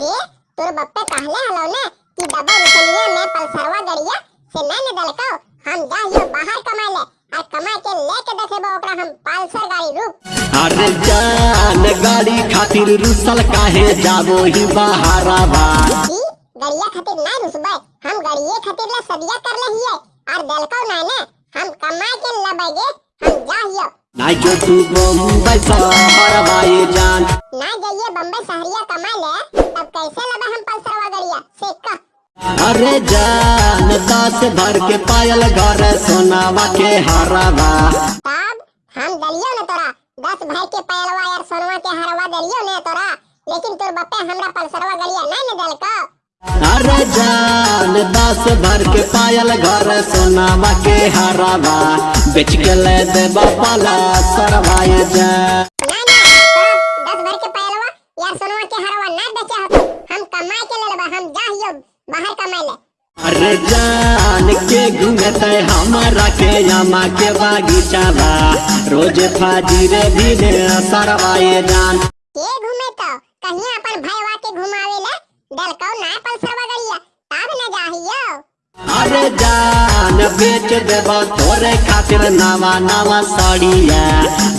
तोर बप्पे कहले हलो ने कि डबल रुपया में पल्सरवा गड़िया से न दलको हम जाइयो बाहर कमाए ले और कमा के लेके देखेबो ओकरा हम पल्सर गाड़ी रूप अरे जान गाड़ी खातिर रुसल काहे जाबो ही बहारावा गड़िया खातिर नहीं रुसबे हम गड़िए खातिर ला सदिया कर ले हिये और दलको नहीं ने हम कमा के लबेगे हम जाइयो ना जो तू बम्बई शहरवा ये जान। ना जाइए बम्बई शहरिया कमा ले कैसे लबे हम पल्सरवा गड़िया से कह अरे जान दस भर के पायल घर सोनावा के हरावा तब हम दलियो ने तोरा दस भाई के पैलवा यार सोनवा के हरवा दलियो ने तोरा लेकिन तोर बप्पे हमरा पल्सरवा नहीं ने दल का अरे जान दस भर के पायल घर सोनावा के हरावा बेच के ले दे बापाला सरवाए जान बाहर कमाए ले अरे जान के घूमते हमारा के यमा के बागीचा बा रोज फाजिरे भी ने सरवाए जान। के घूमे तो? कहीं अपन भाईवा के घुमावे ले? दल को ना पल्सरवा गड़िया तब न जाहियो। अरे जान बेच देबा तोरे खातिर नवा नवा साड़िया।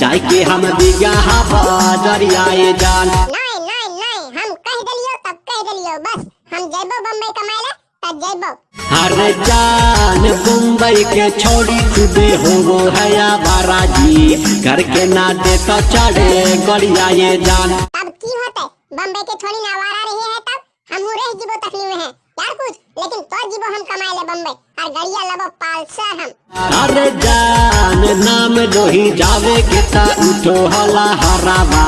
जाय के हम बिगहा बाजरिया ये जान। नहीं नहीं नहीं हम कह दलियो तब कह दलियो बस। हम जइबो बम्बई कमाए ले तब जइबो अरे जान मुंबई के छोड़ी खुदे हो है या बाराजी घर के ना दे तो चढ़े गड़िया ये जान। तब की होते? बम्बई के थोड़ी ना आवारा रही है तब? हम रह जीबो तकलीफ़ में है। यार कुछ लेकिन तो जीबो हम कमाए ले बम्बई। और गड़िया लबो पालसर हम। अरे जान नाम लोही जावे के ता उठो हला हरावा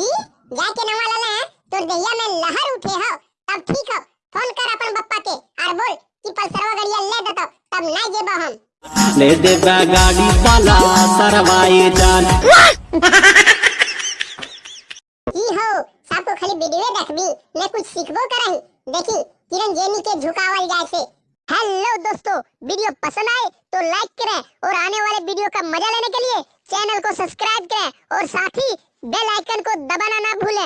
की जाके नवा लला है? तोर दहिया में लहर उठे हो। तब ठीक हो। फ़ोन कर अपन बप्पा के और बोल कि पल्सरवा गड़िया ले देतो तब नहीं जेबो हम। ले दे गाड़ी वाला सरवाए जान। की हो सबको खाली वीडियो देखबी मैं कुछ सीखबो करही। देखी किरण जेनी के झुकावल जाए से। हेलो दोस्तों वीडियो पसंद आए तो लाइक करें और आने वाले वीडियो का मज़ा लेने के लिए चैनल को सब्सक्राइब करें। और साथ ही बेल आइकन को दबाना ना भूलें।